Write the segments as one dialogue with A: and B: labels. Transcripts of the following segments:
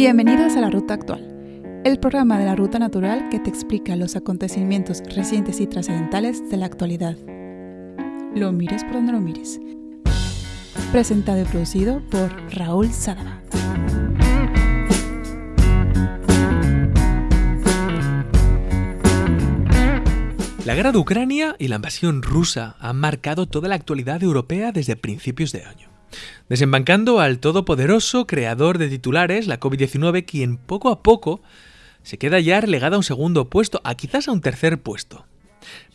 A: Bienvenidos a la Ruta Actual, el programa de la Ruta Natural que te explica los acontecimientos recientes y trascendentales de la actualidad. Lo mires por donde lo mires. Presentado y producido por Raúl Sadaba.
B: La guerra de Ucrania y la invasión rusa han marcado toda la actualidad europea desde principios de año. Desembancando al todopoderoso creador de titulares, la COVID-19, quien poco a poco se queda ya relegada a un segundo puesto, a quizás a un tercer puesto.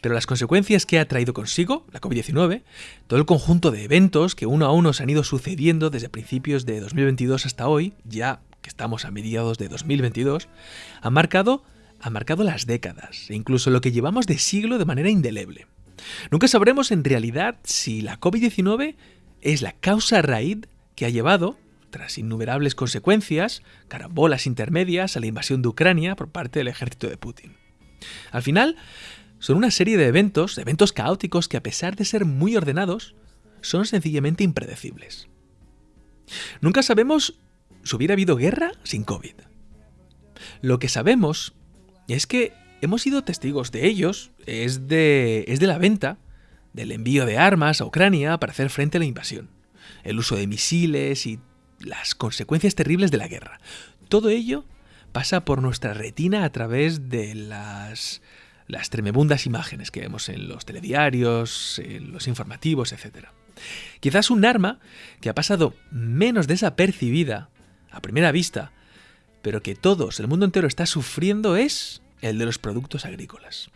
B: Pero las consecuencias que ha traído consigo, la COVID-19, todo el conjunto de eventos que uno a uno se han ido sucediendo desde principios de 2022 hasta hoy, ya que estamos a mediados de 2022, han marcado ha marcado las décadas e incluso lo que llevamos de siglo de manera indeleble. Nunca sabremos en realidad si la COVID-19 es la causa raíz que ha llevado, tras innumerables consecuencias, carambolas intermedias, a la invasión de Ucrania por parte del ejército de Putin. Al final, son una serie de eventos, eventos caóticos que a pesar de ser muy ordenados, son sencillamente impredecibles. Nunca sabemos si hubiera habido guerra sin COVID. Lo que sabemos es que hemos sido testigos de ellos, es de, es de la venta, del envío de armas a Ucrania para hacer frente a la invasión, el uso de misiles y las consecuencias terribles de la guerra. Todo ello pasa por nuestra retina a través de las, las tremebundas imágenes que vemos en los telediarios, en los informativos, etc. Quizás un arma que ha pasado menos desapercibida a primera vista pero que todos, el mundo entero está sufriendo es el de los productos agrícolas.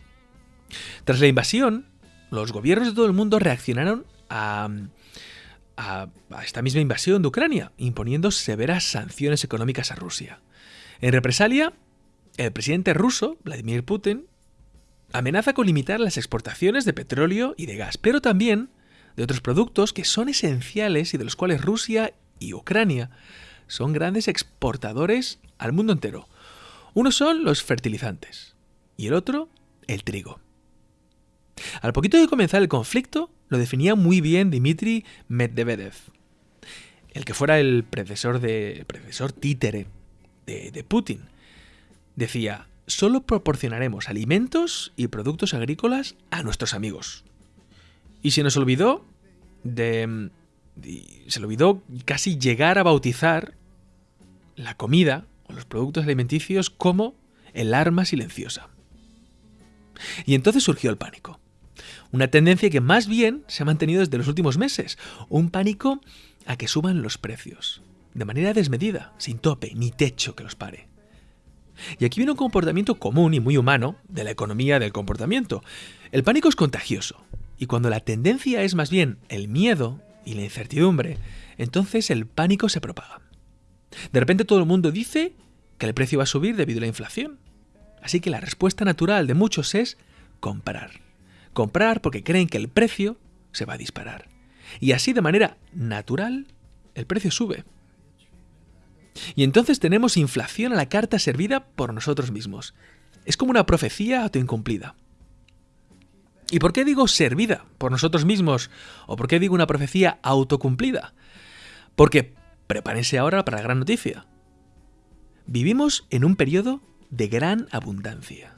B: Tras la invasión, los gobiernos de todo el mundo reaccionaron a, esta misma invasión de Ucrania, imponiendo severas sanciones económicas a Rusia. En represalia, el presidente ruso, Vladimir Putin, amenaza con limitar las exportaciones de petróleo y de gas, pero también de otros productos que son esenciales y de los cuales Rusia y Ucrania son grandes exportadores al mundo entero. Uno son los fertilizantes y el otro el trigo. Al poquito de comenzar el conflicto, lo definía muy bien Dmitry Medvedev, el que fuera el predecesor, de, predecesor títere de, Putin. Decía, solo proporcionaremos alimentos y productos agrícolas a nuestros amigos. Y se nos olvidó de, se olvidó casi llegar a bautizar la comida o los productos alimenticios como el arma silenciosa. Y entonces surgió el pánico. Una tendencia que más bien se ha mantenido desde los últimos meses. Un pánico a que suban los precios. De manera desmedida, sin tope ni techo que los pare. Y aquí viene un comportamiento común y muy humano de la economía del comportamiento. El pánico es contagioso. Y cuando la tendencia es más bien el miedo y la incertidumbre, entonces el pánico se propaga. De repente todo el mundo dice que el precio va a subir debido a la inflación. Así que la respuesta natural de muchos es comprar. Comprar porque creen que el precio se va a disparar. Y así de manera natural el precio sube. Y entonces tenemos inflación a la carta servida por nosotros mismos. Es como una profecía autoincumplida. ¿Y por qué digo servida por nosotros mismos? ¿O por qué digo una profecía autocumplida? Porque Prepárense ahora para la gran noticia. Vivimos en un periodo de gran abundancia.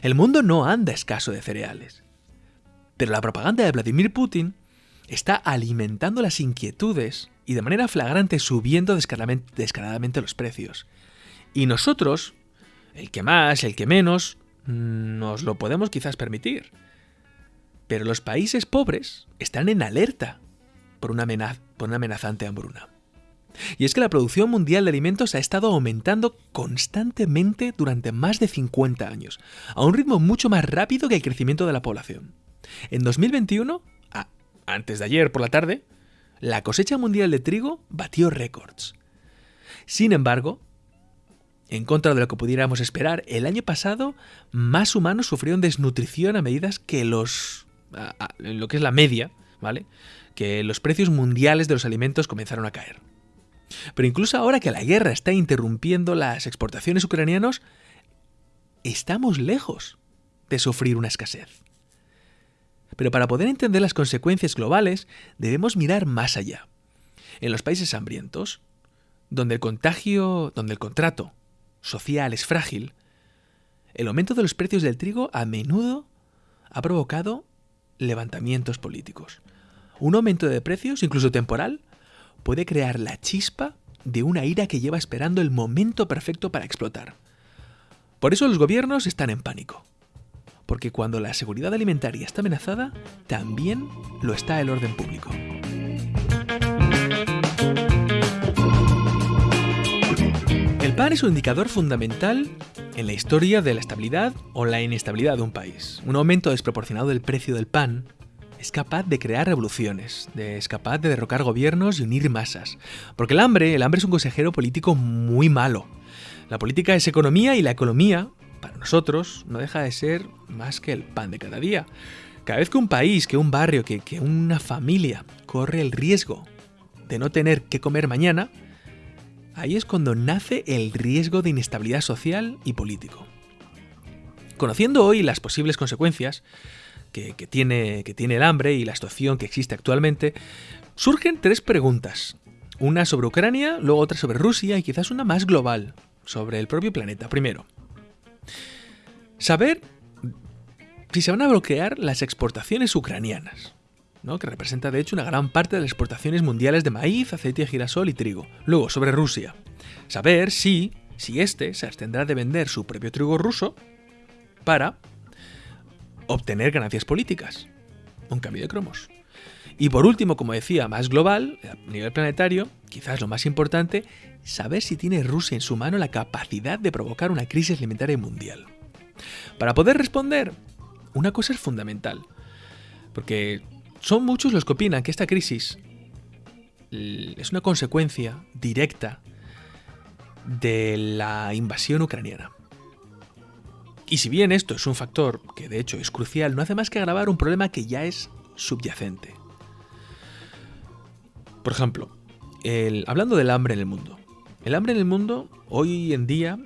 B: El mundo no anda escaso de cereales. Pero la propaganda de Vladimir Putin está alimentando las inquietudes y de manera flagrante subiendo descaradamente, los precios. Y nosotros, el que más, el que menos, nos lo podemos quizás permitir. Pero los países pobres están en alerta por una, por una amenazante hambruna. Y es que la producción mundial de alimentos ha estado aumentando constantemente durante más de 50 años, a un ritmo mucho más rápido que el crecimiento de la población. En 2021, antes de ayer por la tarde, la cosecha mundial de trigo batió récords. Sin embargo, en contra de lo que pudiéramos esperar, el año pasado más humanos sufrieron desnutrición a medidas que los... lo que es la media, ¿vale? Que los precios mundiales de los alimentos comenzaron a caer. Pero incluso ahora que la guerra está interrumpiendo las exportaciones ucranianas, estamos lejos de sufrir una escasez. Pero para poder entender las consecuencias globales, debemos mirar más allá. En los países hambrientos, donde el contagio, donde el contrato social es frágil, el aumento de los precios del trigo a menudo ha provocado levantamientos políticos. Un aumento de precios, incluso temporal, puede crear la chispa de una ira que lleva esperando el momento perfecto para explotar. Por eso los gobiernos están en pánico. Porque cuando la seguridad alimentaria está amenazada, también lo está el orden público. El pan es un indicador fundamental en la historia de la estabilidad o la inestabilidad de un país. Un aumento desproporcionado del precio del pan es capaz de crear revoluciones, es capaz de derrocar gobiernos y unir masas. Porque el hambre, el hambre es un consejero político muy malo. La política es economía y la economía, para nosotros, no deja de ser más que el pan de cada día. Cada vez que un país, que un barrio, que, una familia corre el riesgo de no tener que comer mañana, ahí es cuando nace el riesgo de inestabilidad social y político. Conociendo hoy las posibles consecuencias que, tiene, que tiene el hambre y la situación que existe actualmente, surgen tres preguntas. Una sobre Ucrania, luego otra sobre Rusia y quizás una más global, sobre el propio planeta. Primero, saber si se van a bloquear las exportaciones ucranianas que representa de hecho una gran parte de las exportaciones mundiales de maíz, aceite de girasol y trigo. Luego, sobre Rusia. Saber si, si éste se abstendrá de vender su propio trigo ruso para obtener ganancias políticas. Un cambio de cromos. Y por último, como decía, más global, a nivel planetario, quizás lo más importante, saber si tiene Rusia en su mano la capacidad de provocar una crisis alimentaria mundial. Para poder responder, una cosa es fundamental, porque son muchos los que opinan que esta crisis es una consecuencia directa de la invasión ucraniana. Y si bien esto es un factor que de hecho es crucial, no hace más que agravar un problema que ya es subyacente. Por ejemplo, hablando del hambre en el mundo. El hambre en el mundo hoy en día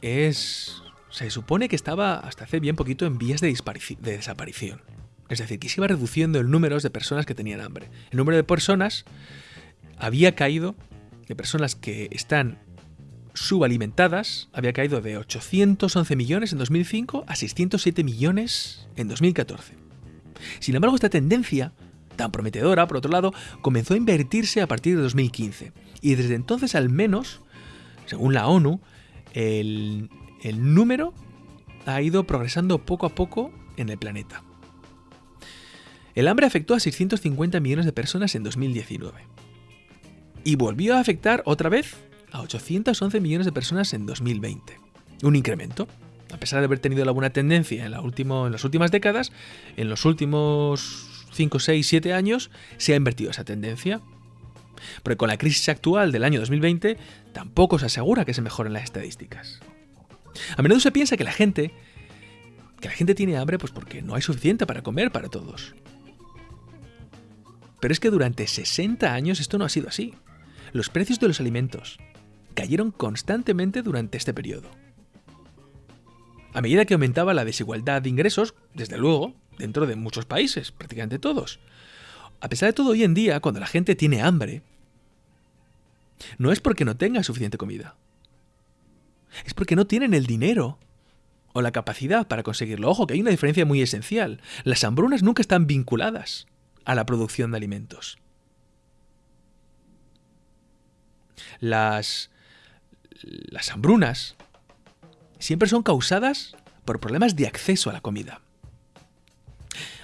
B: es... Se supone que estaba hasta hace bien poquito en vías de desaparición. Es decir, que se iba reduciendo el número de personas que tenían hambre. El número de personas había caído, de personas que están subalimentadas, había caído de 811 millones en 2005 a 607 millones en 2014. Sin embargo, esta tendencia, tan prometedora, por otro lado, comenzó a invertirse a partir de 2015. Y desde entonces, al menos, según la ONU, el, el número ha ido progresando poco a poco en el planeta. El hambre afectó a 650 millones de personas en 2019. Y volvió a afectar otra vez a 811 millones de personas en 2020. Un incremento. A pesar de haber tenido la buena tendencia en, la en las últimas décadas, en los últimos 5, 6, 7 años se ha invertido esa tendencia. Porque con la crisis actual del año 2020 tampoco se asegura que se mejoren las estadísticas. A menudo se piensa que la gente que la gente tiene hambre pues porque no hay suficiente para comer para todos. Pero es que durante 60 años esto no ha sido así. Los precios de los alimentos cayeron constantemente durante este periodo. A medida que aumentaba la desigualdad de ingresos, desde luego, dentro de muchos países, prácticamente todos. A pesar de todo, hoy en día, cuando la gente tiene hambre, no es porque no tenga suficiente comida. Es porque no tienen el dinero o la capacidad para conseguirlo. Ojo, que hay una diferencia muy esencial. Las hambrunas nunca están vinculadas a la producción de alimentos. Las, las hambrunas siempre son causadas por problemas de acceso a la comida.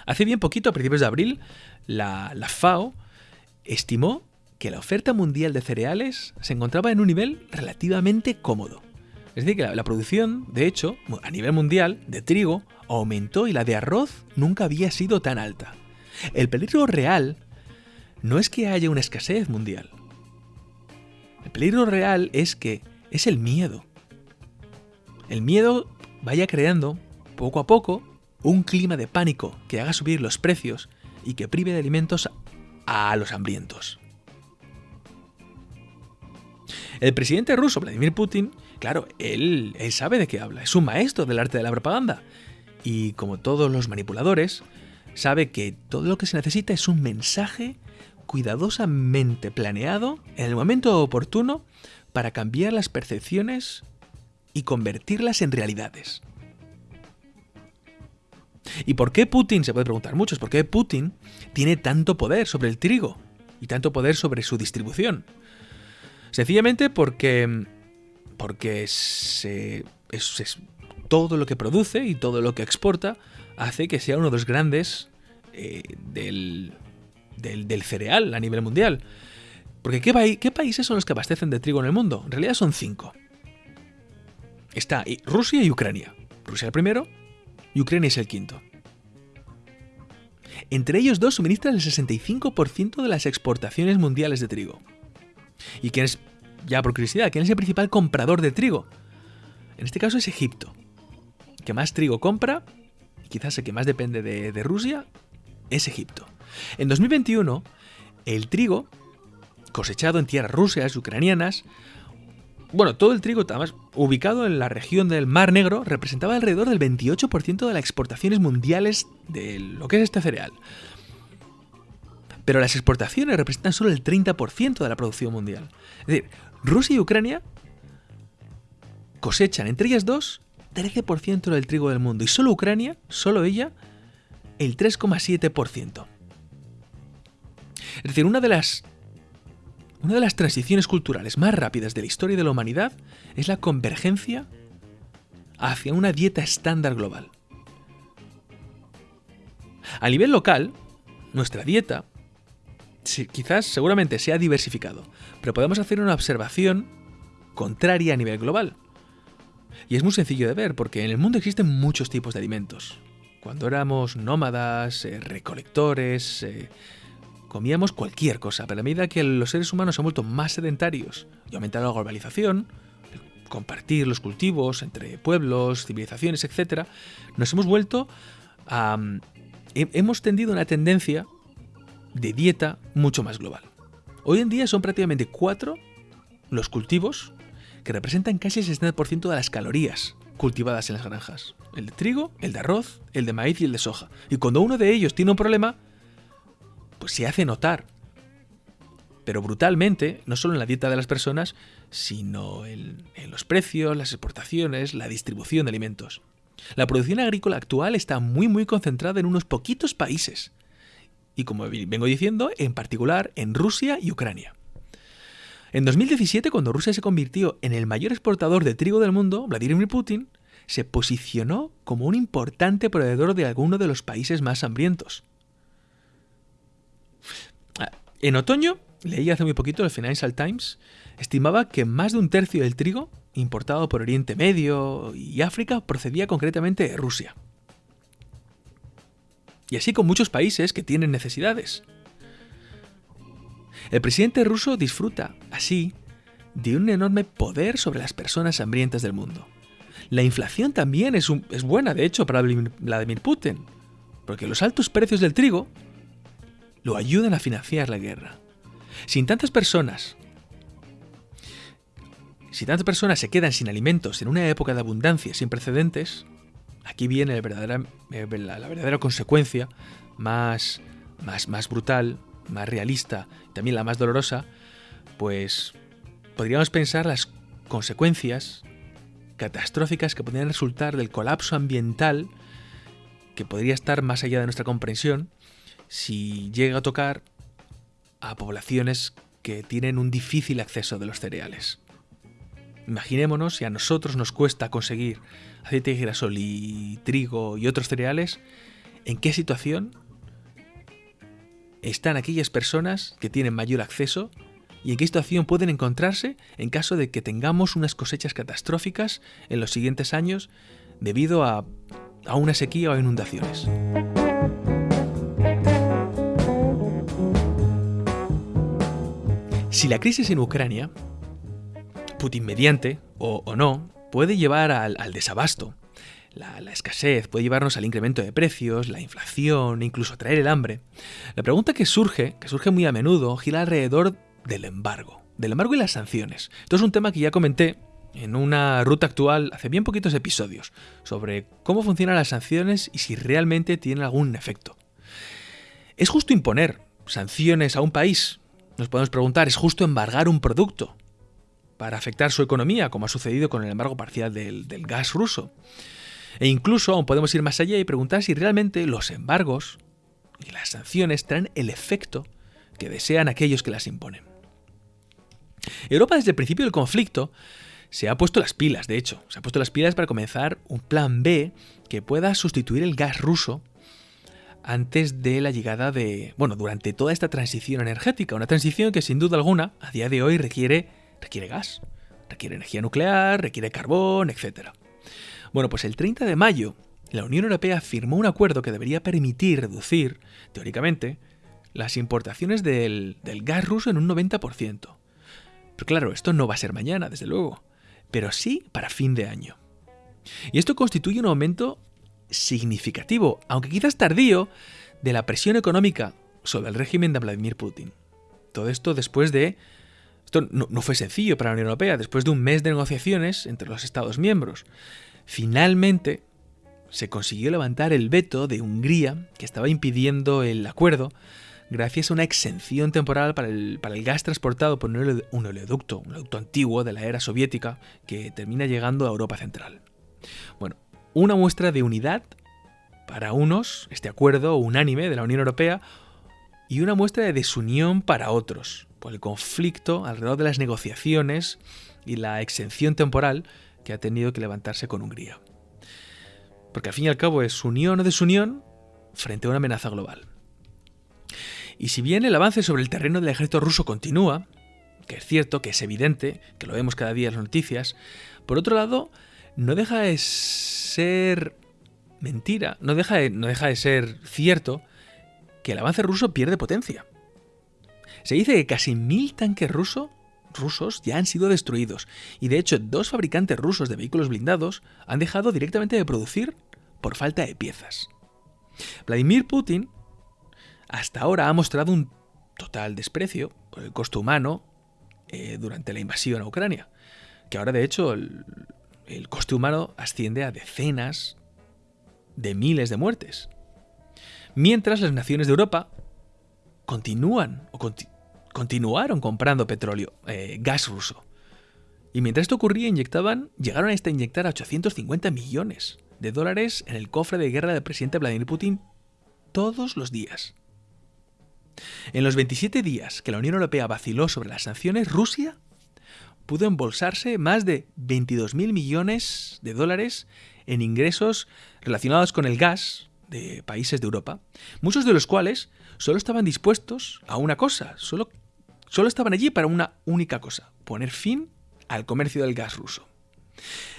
B: Hace bien poquito, a principios de abril, la, la FAO estimó que la oferta mundial de cereales se encontraba en un nivel relativamente cómodo. Es decir, que la, producción, de hecho, a nivel mundial, de trigo aumentó y la de arroz nunca había sido tan alta. El peligro real no es que haya una escasez mundial. El peligro real es que es el miedo. El miedo vaya creando, poco a poco, un clima de pánico que haga subir los precios y que prive de alimentos a los hambrientos. El presidente ruso, Vladimir Putin, claro, él, sabe de qué habla, es un maestro del arte de la propaganda. Y como todos los manipuladores, sabe que todo lo que se necesita es un mensaje cuidadosamente planeado en el momento oportuno para cambiar las percepciones y convertirlas en realidades. ¿Y por qué Putin? Se puede preguntar muchos, ¿por qué Putin tiene tanto poder sobre el trigo y tanto poder sobre su distribución? Sencillamente porque, porque se, es, todo lo que produce y todo lo que exporta hace que sea uno de los grandes eh, del, del, cereal a nivel mundial. Porque ¿qué, ¿qué países son los que abastecen de trigo en el mundo? En realidad son cinco. Está Rusia y Ucrania. Rusia el primero y Ucrania es el quinto. Entre ellos dos suministran el 65% de las exportaciones mundiales de trigo. ¿Y quién es, ya por curiosidad, quién es el principal comprador de trigo? En este caso es Egipto. que más trigo compra, quizás el que más depende de, de Rusia, es Egipto. En 2021, el trigo cosechado en tierras rusas y ucranianas bueno, todo el trigo, además, ubicado en la región del Mar Negro, representaba alrededor del 28% de las exportaciones mundiales de lo que es este cereal. Pero las exportaciones representan solo el 30% de la producción mundial. Es decir, Rusia y Ucrania cosechan entre ellas dos 13% del trigo del mundo y solo Ucrania, solo ella, el 3,7%. Es decir, una de las una de las transiciones culturales más rápidas de la historia de la humanidad es la convergencia hacia una dieta estándar global. A nivel local, nuestra dieta quizás seguramente se ha diversificado, pero podemos hacer una observación contraria a nivel global. Y es muy sencillo de ver, porque en el mundo existen muchos tipos de alimentos. Cuando éramos nómadas, eh, recolectores, eh, comíamos cualquier cosa, pero a medida que los seres humanos se han vuelto más sedentarios y aumentado la globalización, compartir los cultivos entre pueblos, civilizaciones, etc., nos hemos vuelto a... hemos tendido una tendencia de dieta mucho más global. Hoy en día son prácticamente cuatro los cultivos que representan casi el 60% de las calorías cultivadas en las granjas. El de trigo, el de arroz, el de maíz y el de soja. Y cuando uno de ellos tiene un problema, se hace notar. Pero brutalmente, no solo en la dieta de las personas, sino en, los precios, las exportaciones, la distribución de alimentos. La producción agrícola actual está muy muy concentrada en unos poquitos países. Y como vengo diciendo, en particular en Rusia y Ucrania. En 2017, cuando Rusia se convirtió en el mayor exportador de trigo del mundo, Vladimir Putin se posicionó como un importante proveedor de alguno de los países más hambrientos. En otoño, leí hace muy poquito el Financial Times, estimaba que más de un tercio del trigo importado por Oriente Medio y África procedía concretamente de Rusia. Y así con muchos países que tienen necesidades. El presidente ruso disfruta, así, de un enorme poder sobre las personas hambrientas del mundo. La inflación también es, es buena, de hecho, para Vladimir Putin, porque los altos precios del trigo lo ayudan a financiar la guerra. Sin tantas personas, si tantas personas se quedan sin alimentos en una época de abundancia sin precedentes, aquí viene la verdadera, eh, la verdadera consecuencia más, más, más brutal, más realista y también la más dolorosa, pues podríamos pensar las consecuencias catastróficas que podrían resultar del colapso ambiental que podría estar más allá de nuestra comprensión si llega a tocar a poblaciones que tienen un difícil acceso de los cereales. Imaginémonos si a nosotros nos cuesta conseguir aceite de girasol y trigo y otros cereales, ¿en qué situación están aquellas personas que tienen mayor acceso y en qué situación pueden encontrarse en caso de que tengamos unas cosechas catastróficas en los siguientes años debido a, a una sequía o inundaciones? Si la crisis en Ucrania, Putin mediante o, no, puede llevar al, desabasto, la, escasez, puede llevarnos al incremento de precios, la inflación, incluso traer el hambre, la pregunta que surge, que surge muy a menudo, gira alrededor del embargo, del embargo y las sanciones. Esto es un tema que ya comenté en una ruta actual hace bien poquitos episodios, sobre cómo funcionan las sanciones y si realmente tienen algún efecto. Es justo imponer sanciones a un país, nos podemos preguntar, ¿es justo embargar un producto para afectar su economía, como ha sucedido con el embargo parcial del, gas ruso? E incluso aún podemos ir más allá y preguntar si realmente los embargos y las sanciones traen el efecto que desean aquellos que las imponen. Europa desde el principio del conflicto se ha puesto las pilas, de hecho, se ha puesto las pilas para comenzar un plan B que pueda sustituir el gas ruso antes de la llegada de, bueno, durante toda esta transición energética, una transición que sin duda alguna a día de hoy requiere, requiere gas, requiere energía nuclear, requiere carbón, etc. Bueno, pues el 30 de mayo la Unión Europea firmó un acuerdo que debería permitir reducir, teóricamente, las importaciones del, del gas ruso en un 90%. Pero claro, esto no va a ser mañana, desde luego, pero sí para fin de año. Y esto constituye un aumento significativo, aunque quizás tardío, de la presión económica sobre el régimen de Vladimir Putin. Todo esto después de... Esto no, fue sencillo para la Unión Europea, después de un mes de negociaciones entre los Estados miembros. Finalmente se consiguió levantar el veto de Hungría, que estaba impidiendo el acuerdo, gracias a una exención temporal para el, para el gas transportado por un, un oleoducto, un oleoducto antiguo de la era soviética, que termina llegando a Europa Central. Bueno, una muestra de unidad para unos, este acuerdo unánime de la Unión Europea, y una muestra de desunión para otros, por el conflicto alrededor de las negociaciones y la exención temporal que ha tenido que levantarse con Hungría. Porque al fin y al cabo es unión o desunión frente a una amenaza global. Y si bien el avance sobre el terreno del ejército ruso continúa, que es cierto, que es evidente, que lo vemos cada día en las noticias, por otro lado, no deja de ser mentira, no deja de, no deja de ser cierto que el avance ruso pierde potencia. Se dice que casi mil tanques rusos ya han sido destruidos, y de hecho dos fabricantes rusos de vehículos blindados han dejado directamente de producir por falta de piezas. Vladimir Putin hasta ahora ha mostrado un total desprecio por el costo humano eh, durante la invasión a Ucrania, que ahora de hecho el coste humano asciende a decenas de miles de muertes. Mientras las naciones de Europa continúan o continuaron comprando petróleo, eh, gas ruso. Y mientras esto ocurría, inyectaban, llegaron a esta inyectar a 850 millones de dólares en el cofre de guerra del presidente Vladimir Putin todos los días. En los 27 días que la Unión Europea vaciló sobre las sanciones, Rusia pudo embolsarse más de 22.000 millones de dólares en ingresos relacionados con el gas de países de Europa, muchos de los cuales solo estaban dispuestos a una cosa, solo, solo estaban allí para una única cosa, poner fin al comercio del gas ruso.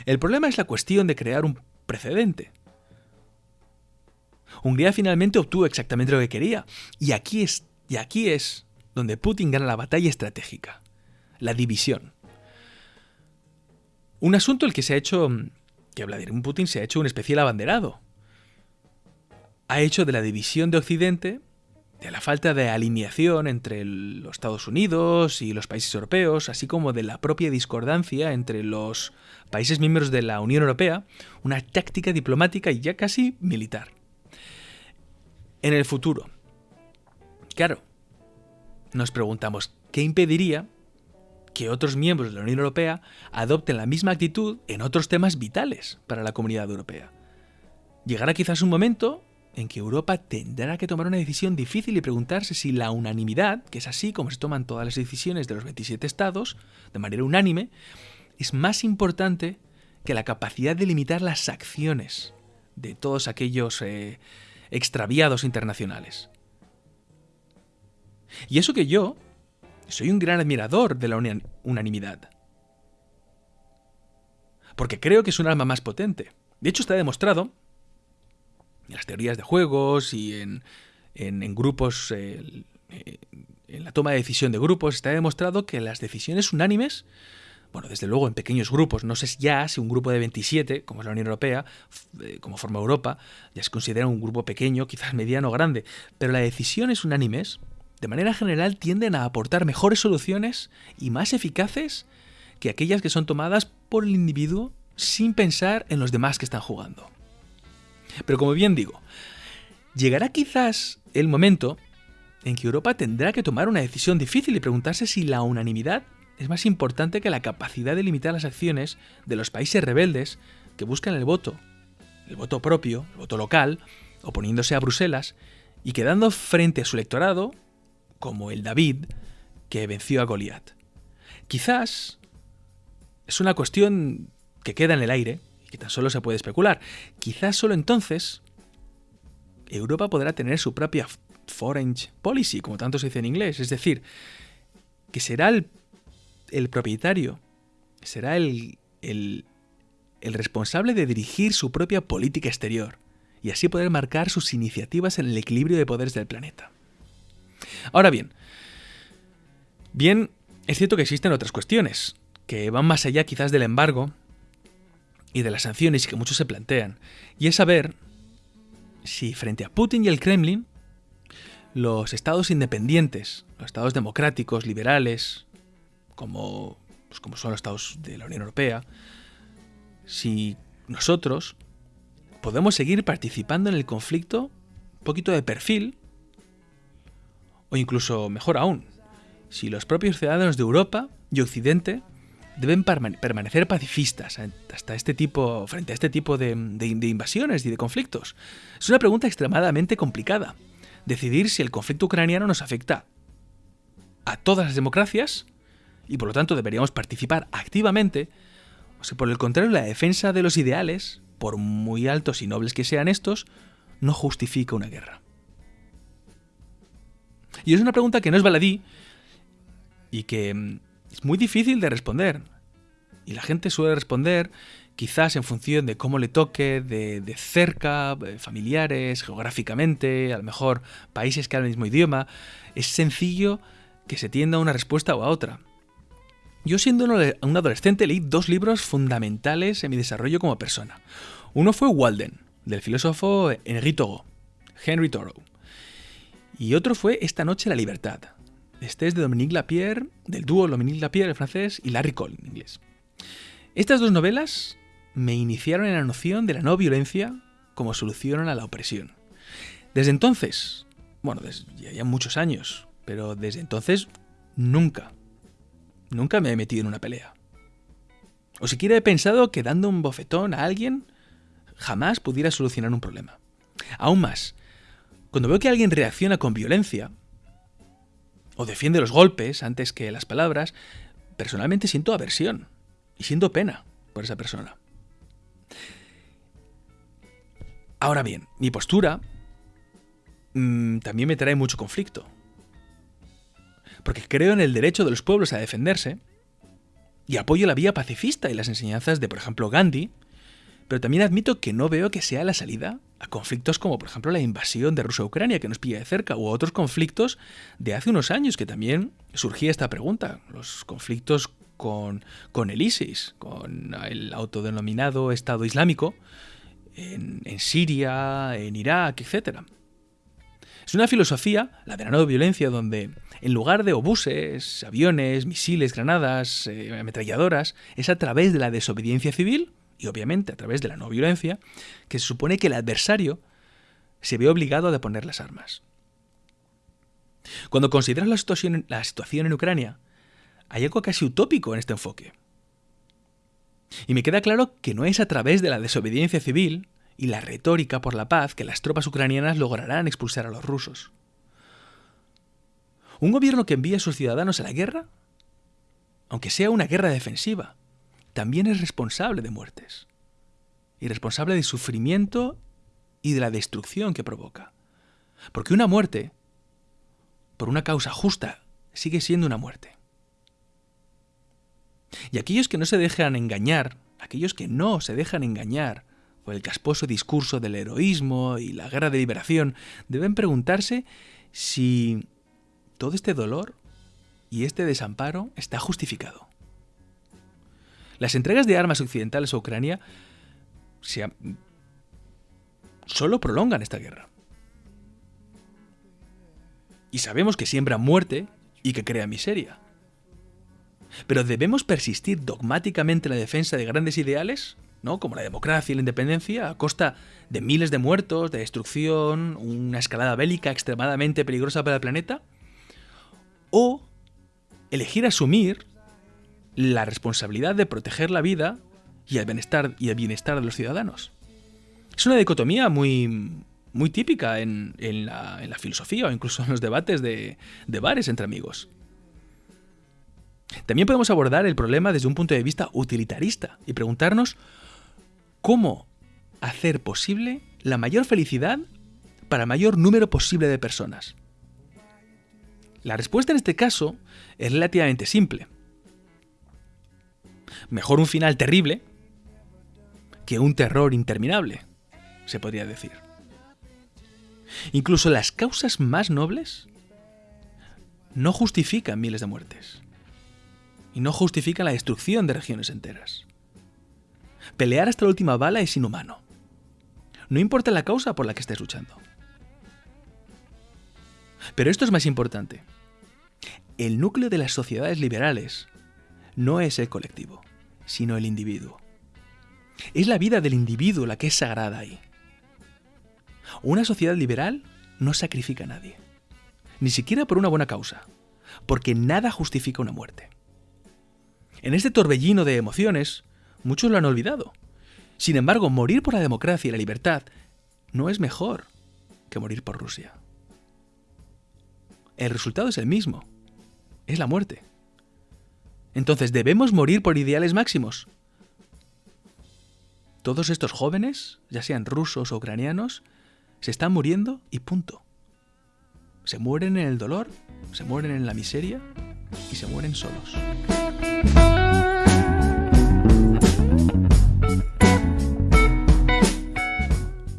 B: El problema es la cuestión de crear un precedente. Hungría finalmente obtuvo exactamente lo que quería, y aquí es, y aquí es donde Putin gana la batalla estratégica, la división. Un asunto el que se ha hecho, que Vladimir Putin se ha hecho un especial abanderado. Ha hecho de la división de Occidente, de la falta de alineación entre los Estados Unidos y los países europeos, así como de la propia discordancia entre los países miembros de la Unión Europea, una táctica diplomática y ya casi militar. En el futuro, claro, nos preguntamos, ¿qué impediría que otros miembros de la Unión Europea adopten la misma actitud en otros temas vitales para la comunidad europea. Llegará quizás un momento en que Europa tendrá que tomar una decisión difícil y preguntarse si la unanimidad, que es así como se toman todas las decisiones de los 27 estados, de manera unánime, es más importante que la capacidad de limitar las acciones de todos aquellos eh, extraviados internacionales. Y eso que yo, soy un gran admirador de la unanimidad. Porque creo que es un arma más potente. De hecho, está demostrado en las teorías de juegos y en, grupos, eh, eh, en la toma de decisión de grupos, está demostrado que las decisiones unánimes, bueno, desde luego en pequeños grupos, no sé ya si un grupo de 27, como es la Unión Europea, eh, como forma Europa, ya se considera un grupo pequeño, quizás mediano o grande, pero las decisiones unánimes de manera general tienden a aportar mejores soluciones y más eficaces que aquellas que son tomadas por el individuo sin pensar en los demás que están jugando. Pero como bien digo, llegará quizás el momento en que Europa tendrá que tomar una decisión difícil y preguntarse si la unanimidad es más importante que la capacidad de limitar las acciones de los países rebeldes que buscan el voto, el voto propio, el voto local, oponiéndose a Bruselas y quedando frente a su electorado como el David que venció a Goliat. Quizás es una cuestión que queda en el aire y que tan solo se puede especular. Quizás solo entonces Europa podrá tener su propia foreign policy, como tanto se dice en inglés, es decir, que será el, propietario, será el, responsable de dirigir su propia política exterior y así poder marcar sus iniciativas en el equilibrio de poderes del planeta. Ahora bien, bien, es cierto que existen otras cuestiones, que van más allá quizás del embargo y de las sanciones que muchos se plantean, y es saber si frente a Putin y el Kremlin, los estados independientes, los estados democráticos, liberales, como, pues como son los estados de la Unión Europea, si nosotros podemos seguir participando en el conflicto un poquito de perfil, o incluso mejor aún, si los propios ciudadanos de Europa y Occidente deben permanecer pacifistas hasta este tipo, frente a este tipo de, de, invasiones y de conflictos? Es una pregunta extremadamente complicada. Decidir si el conflicto ucraniano nos afecta a todas las democracias y por lo tanto deberíamos participar activamente, o si por el contrario la defensa de los ideales, por muy altos y nobles que sean estos, no justifica una guerra. Y es una pregunta que no es baladí y que mm, es muy difícil de responder. Y la gente suele responder quizás en función de cómo le toque, de, de, cerca, eh, familiares, geográficamente, a lo mejor países que hablan el mismo idioma. Es sencillo que se tienda a una respuesta o a otra. Yo siendo un adolescente leí dos libros fundamentales en mi desarrollo como persona. Uno fue Walden, del filósofo Henry Thoreau, Henry Thoreau. Y otro fue Esta noche la libertad, este es de Dominique Lapierre, del dúo Dominique Lapierre, el francés, y Larry Cole, en inglés. Estas dos novelas me iniciaron en la noción de la no violencia como solución a la opresión. Desde entonces, bueno, desde ya muchos años, pero desde entonces nunca, nunca me he metido en una pelea. O siquiera he pensado que dando un bofetón a alguien jamás pudiera solucionar un problema. Aún más, cuando veo que alguien reacciona con violencia, o defiende los golpes antes que las palabras, personalmente siento aversión y siento pena por esa persona. Ahora bien, mi postura mm, también me trae mucho conflicto. Porque creo en el derecho de los pueblos a defenderse y apoyo la vía pacifista y las enseñanzas de, por ejemplo, Gandhi, pero también admito que no veo que sea la salida a conflictos como por ejemplo la invasión de Rusia a Ucrania que nos pilla de cerca u otros conflictos de hace unos años que también surgía esta pregunta, los conflictos con, con el ISIS, con el autodenominado Estado Islámico en, en Siria, en Irak, etc. Es una filosofía, la de la no violencia, donde en lugar de obuses, aviones, misiles, granadas, eh, ametralladoras, es a través de la desobediencia civil y obviamente a través de la no violencia, que se supone que el adversario se ve obligado a deponer las armas. Cuando consideras la situación, la situación en Ucrania, hay algo casi utópico en este enfoque. Y me queda claro que no es a través de la desobediencia civil y la retórica por la paz que las tropas ucranianas lograrán expulsar a los rusos. Un gobierno que envía a sus ciudadanos a la guerra, aunque sea una guerra defensiva, también es responsable de muertes y responsable de sufrimiento y de la destrucción que provoca. Porque una muerte, por una causa justa, sigue siendo una muerte. Y aquellos que no se dejan engañar, aquellos que no se dejan engañar por el casposo discurso del heroísmo y la guerra de liberación, deben preguntarse si todo este dolor y este desamparo está justificado. Las entregas de armas occidentales a Ucrania solo prolongan esta guerra. Y sabemos que siembra muerte y que crea miseria. Pero ¿debemos persistir dogmáticamente en la defensa de grandes ideales ¿no? como la democracia y la independencia, a costa de miles de muertos, de destrucción, una escalada bélica extremadamente peligrosa para el planeta, o elegir asumir la responsabilidad de proteger la vida y el bienestar, y el bienestar de los ciudadanos. Es una dicotomía muy, muy típica en, la, filosofía o incluso en los debates de, de bares entre amigos. También podemos abordar el problema desde un punto de vista utilitarista y preguntarnos cómo hacer posible la mayor felicidad para el mayor número posible de personas. La respuesta en este caso es relativamente simple. Mejor un final terrible que un terror interminable, se podría decir. Incluso las causas más nobles no justifican miles de muertes y no justifican la destrucción de regiones enteras. Pelear hasta la última bala es inhumano. No importa la causa por la que estés luchando. Pero esto es más importante. El núcleo de las sociedades liberales no es el colectivo, sino el individuo. Es la vida del individuo la que es sagrada ahí. Una sociedad liberal no sacrifica a nadie, ni siquiera por una buena causa, porque nada justifica una muerte. En este torbellino de emociones, muchos lo han olvidado. Sin embargo, morir por la democracia y la libertad no es mejor que morir por Rusia. El resultado es el mismo. Es la muerte. Entonces, ¿debemos morir por ideales máximos? Todos estos jóvenes, ya sean rusos o ucranianos, se están muriendo y punto. Se mueren en el dolor, se mueren en la miseria y se mueren solos.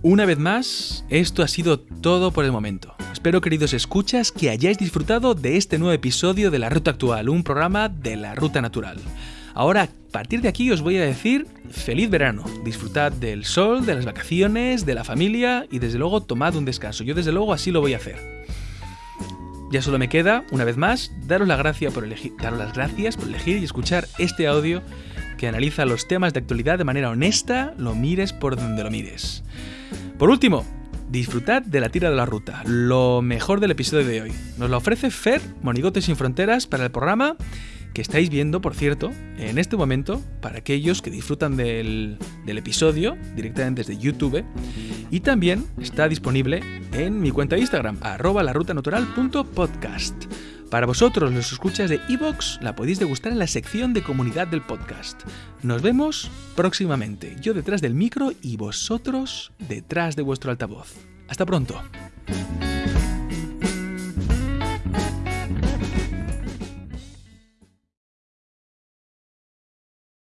B: Una vez más, esto ha sido todo por el momento. Espero, queridos escuchas, que hayáis disfrutado de este nuevo episodio de La Ruta Actual, un programa de la Ruta Natural. Ahora, a partir de aquí os voy a decir feliz verano. Disfrutad del sol, de las vacaciones, de la familia y desde luego tomad un descanso. Yo desde luego así lo voy a hacer. Ya solo me queda, una vez más, daros, la gracia por elegir, daros las gracias por elegir y escuchar este audio que analiza los temas de actualidad de manera honesta, lo mires por donde lo mires. Por último, disfrutad de la tira de la ruta, lo mejor del episodio de hoy. Nos lo ofrece Fer, Monigotes sin Fronteras, para el programa que estáis viendo, por cierto, en este momento, para aquellos que disfrutan del, del episodio directamente desde YouTube. Y también está disponible en mi cuenta de Instagram, arroba larutanatural.podcast. Para vosotros, los escuchas de Evox, la podéis degustar en la sección de comunidad del podcast. Nos vemos próximamente, yo detrás del micro y vosotros detrás de vuestro altavoz. Hasta pronto.